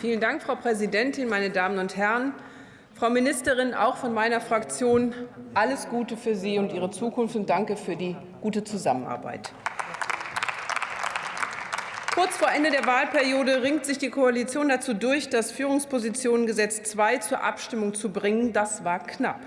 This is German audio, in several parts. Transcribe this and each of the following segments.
Vielen Dank, Frau Präsidentin, meine Damen und Herren. Frau Ministerin, auch von meiner Fraktion alles Gute für Sie und Ihre Zukunft und danke für die gute Zusammenarbeit. Kurz vor Ende der Wahlperiode ringt sich die Koalition dazu durch, das Führungspositionengesetz II zur Abstimmung zu bringen. Das war knapp.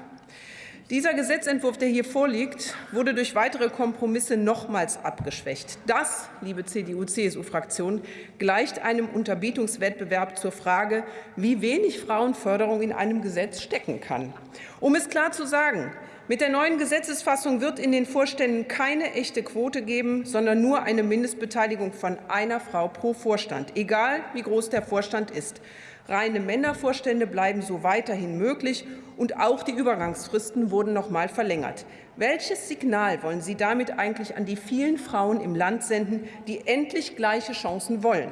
Dieser Gesetzentwurf, der hier vorliegt, wurde durch weitere Kompromisse nochmals abgeschwächt. Das, liebe CDU-CSU-Fraktion, gleicht einem Unterbietungswettbewerb zur Frage, wie wenig Frauenförderung in einem Gesetz stecken kann. Um es klar zu sagen, mit der neuen Gesetzesfassung wird in den Vorständen keine echte Quote geben, sondern nur eine Mindestbeteiligung von einer Frau pro Vorstand, egal wie groß der Vorstand ist. Reine Männervorstände bleiben so weiterhin möglich, und auch die Übergangsfristen wurden noch mal verlängert. Welches Signal wollen Sie damit eigentlich an die vielen Frauen im Land senden, die endlich gleiche Chancen wollen?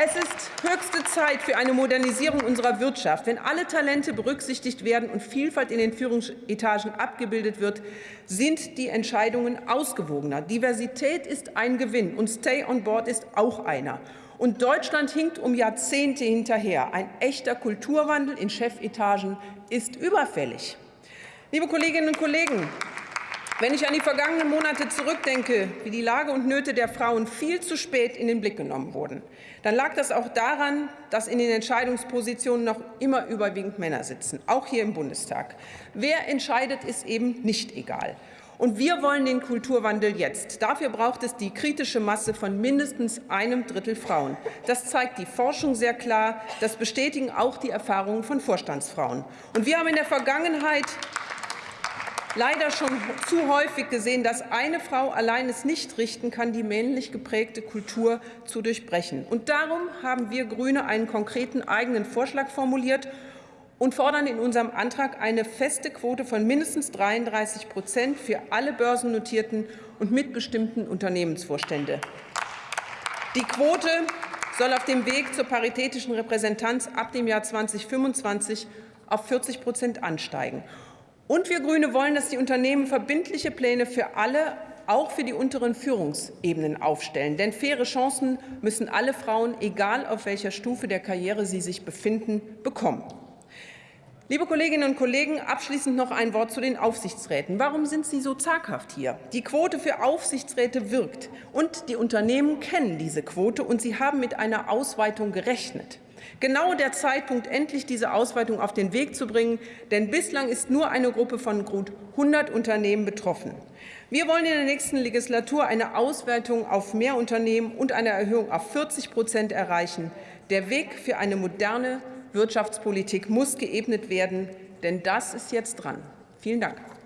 Es ist höchste Zeit für eine Modernisierung unserer Wirtschaft. Wenn alle Talente berücksichtigt werden und Vielfalt in den Führungsetagen abgebildet wird, sind die Entscheidungen ausgewogener. Diversität ist ein Gewinn, und Stay on Board ist auch einer. Und Deutschland hinkt um Jahrzehnte hinterher. Ein echter Kulturwandel in Chefetagen ist überfällig. Liebe Kolleginnen und Kollegen, wenn ich an die vergangenen Monate zurückdenke, wie die Lage und Nöte der Frauen viel zu spät in den Blick genommen wurden, dann lag das auch daran, dass in den Entscheidungspositionen noch immer überwiegend Männer sitzen, auch hier im Bundestag. Wer entscheidet, ist eben nicht egal. Und wir wollen den Kulturwandel jetzt. Dafür braucht es die kritische Masse von mindestens einem Drittel Frauen. Das zeigt die Forschung sehr klar. Das bestätigen auch die Erfahrungen von Vorstandsfrauen. Und wir haben in der Vergangenheit leider schon zu häufig gesehen, dass eine Frau allein es nicht richten kann, die männlich geprägte Kultur zu durchbrechen. Und darum haben wir Grüne einen konkreten eigenen Vorschlag formuliert und fordern in unserem Antrag eine feste Quote von mindestens 33% für alle börsennotierten und mitbestimmten Unternehmensvorstände. Die Quote soll auf dem Weg zur paritätischen Repräsentanz ab dem Jahr 2025 auf 40% ansteigen. Und wir Grüne wollen, dass die Unternehmen verbindliche Pläne für alle, auch für die unteren Führungsebenen aufstellen. Denn faire Chancen müssen alle Frauen, egal auf welcher Stufe der Karriere sie sich befinden, bekommen. Liebe Kolleginnen und Kollegen, abschließend noch ein Wort zu den Aufsichtsräten. Warum sind Sie so zaghaft hier? Die Quote für Aufsichtsräte wirkt, und die Unternehmen kennen diese Quote, und sie haben mit einer Ausweitung gerechnet. Genau der Zeitpunkt, endlich diese Ausweitung auf den Weg zu bringen, denn bislang ist nur eine Gruppe von gut 100 Unternehmen betroffen. Wir wollen in der nächsten Legislatur eine Ausweitung auf mehr Unternehmen und eine Erhöhung auf 40% erreichen. Der Weg für eine moderne Wirtschaftspolitik muss geebnet werden, denn das ist jetzt dran. Vielen Dank.